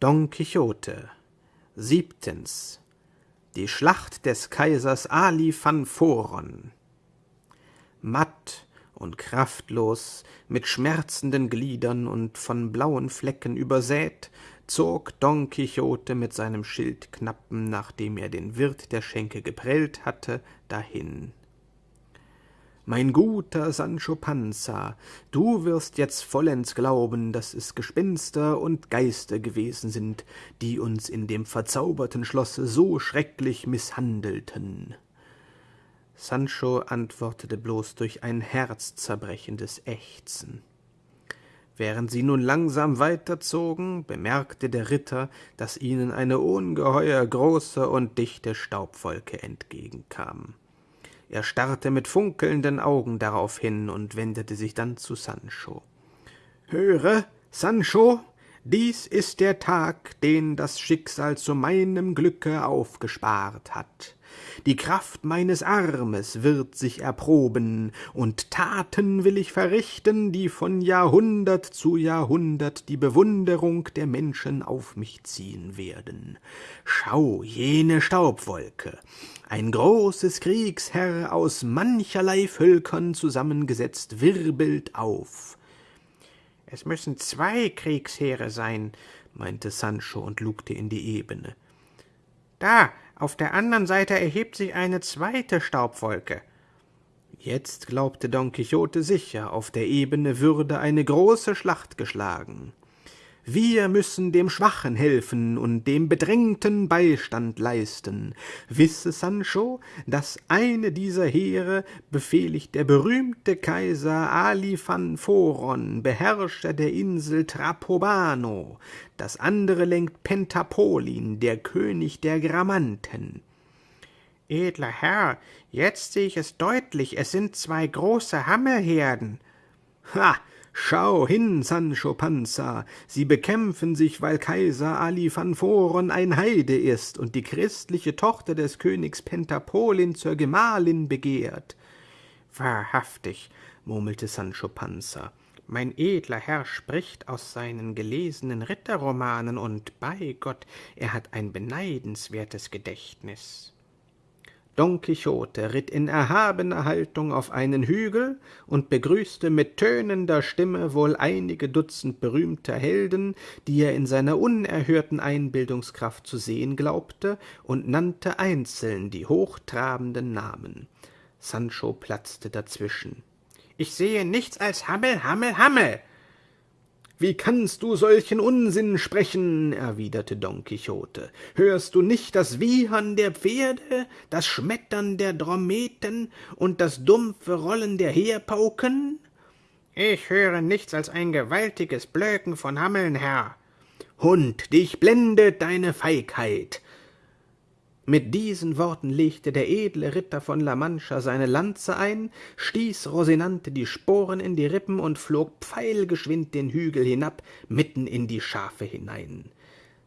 Don Quixote. Siebtens. Die Schlacht des Kaisers Ali van Voron Matt und kraftlos, mit schmerzenden Gliedern und von blauen Flecken übersät, zog Don Quixote mit seinem Schildknappen, nachdem er den Wirt der Schenke geprellt hatte, dahin mein guter Sancho Panza, du wirst jetzt vollends glauben, dass es Gespenster und Geister gewesen sind, die uns in dem verzauberten Schlosse so schrecklich misshandelten. Sancho antwortete bloß durch ein herzzerбrechendes Ächzen. Während sie nun langsam weiterzogen, bemerkte der Ritter, dass ihnen eine ungeheuer große und dichte Staubwolke entgegenkam. Er starrte mit funkelnden Augen darauf hin und wendete sich dann zu Sancho. Höre, Sancho, dies ist der Tag, den das Schicksal zu meinem Glücke aufgespart hat. Die Kraft meines Armes wird sich erproben, und Taten will ich verrichten, die von Jahrhundert zu Jahrhundert die Bewunderung der Menschen auf mich ziehen werden. Schau jene Staubwolke, ein großes Kriegsherr aus mancherlei Völkern zusammengesetzt wirbelt auf. Es müssen zwei Kriegsheere sein, meinte Sancho und lugte in die Ebene. Da, auf der anderen Seite erhebt sich eine zweite Staubwolke. Jetzt glaubte Don Quixote sicher, auf der Ebene würde eine große Schlacht geschlagen. Wir müssen dem Schwachen helfen und dem Bedrängten Beistand leisten. Wisse Sancho, dass eine dieser Heere befehligt der berühmte Kaiser Ali van Phoron, Beherrscher der Insel Trapobano, das andere lenkt Pentapolin, der König der Gramanten. Edler Herr, jetzt sehe ich es deutlich, es sind zwei große Hammelherden. Ha, Schau hin, Sancho Panza, sie bekämpfen sich, weil Kaiser Ali van Phoron ein Heide ist und die christliche Tochter des Königs Pentapolin zur Gemahlin begehrt. Wahrhaftig, murmelte Sancho Panza, mein edler Herr spricht aus seinen gelesenen Ritterromanen, und bei Gott, er hat ein beneidenswertes Gedächtnis. Don Quixote ritt in erhabener Haltung auf einen Hügel und begrüßte mit tönender Stimme wohl einige Dutzend berühmter Helden, die er in seiner unerhörten Einbildungskraft zu sehen glaubte, und nannte einzeln die hochtrabenden Namen. Sancho platzte dazwischen. Ich sehe nichts als Hammel, Hammel, Hammel. Wie kannst du solchen Unsinn sprechen? erwiderte Don Quixote. Hörst du nicht das Wiehern der Pferde, das Schmettern der Drometen und das dumpfe Rollen der Heerpauken? Ich höre nichts als ein gewaltiges Blöken von Hammeln, Herr. Hund, dich blendet deine Feigheit. Mit diesen Worten legte der edle Ritter von La Mancha seine Lanze ein, stieß Rosinante die Sporen in die Rippen und flog pfeilgeschwind den Hügel hinab, mitten in die Schafe hinein.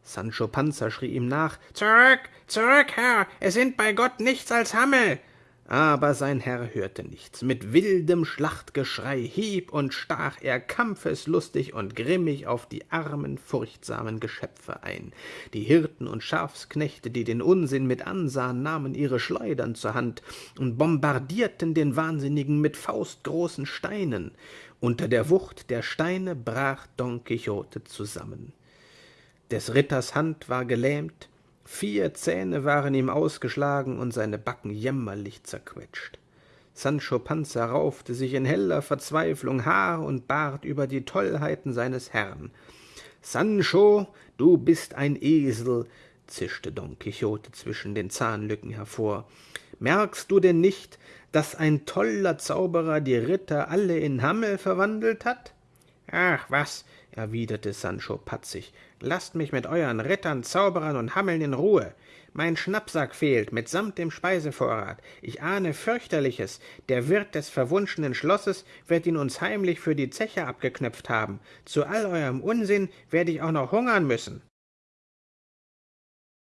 Sancho Panza schrie ihm nach Zurück, zurück, Herr, es sind bei Gott nichts als Hammel aber sein Herr hörte nichts. Mit wildem Schlachtgeschrei hieb und stach er kampfeslustig und grimmig auf die armen, furchtsamen Geschöpfe ein. Die Hirten und Schafsknechte, die den Unsinn mit ansahen, nahmen ihre Schleudern zur Hand und bombardierten den Wahnsinnigen mit faustgroßen Steinen. Unter der Wucht der Steine brach Don Quixote zusammen. Des Ritters Hand war gelähmt, Vier Zähne waren ihm ausgeschlagen und seine Backen jämmerlich zerquetscht. Sancho Panza raufte sich in heller Verzweiflung Haar und Bart über die Tollheiten seines Herrn. Sancho, du bist ein Esel, zischte Don Quixote zwischen den Zahnlücken hervor. Merkst du denn nicht, dass ein toller Zauberer die Ritter alle in Hammel verwandelt hat? Ach was, erwiderte Sancho patzig, lasst mich mit euren Rittern, Zauberern und Hammeln in Ruhe. Mein Schnappsack fehlt, mitsamt dem Speisevorrat. Ich ahne fürchterliches. Der Wirt des verwunschenen Schlosses wird ihn uns heimlich für die Zeche abgeknöpft haben. Zu all eurem Unsinn werde ich auch noch hungern müssen.